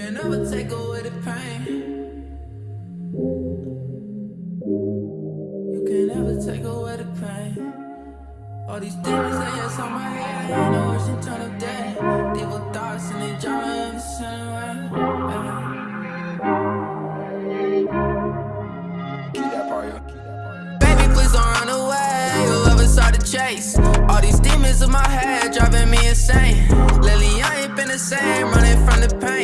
can never take away the pain. You can never take away the pain. All these demons that yes on my head. I know it's eternal day. Evil thoughts and they drama in the center. Baby, please don't run away. Whoever saw the chase. All these demons in my head driving me insane. Lately, I ain't been the same, running from the pain.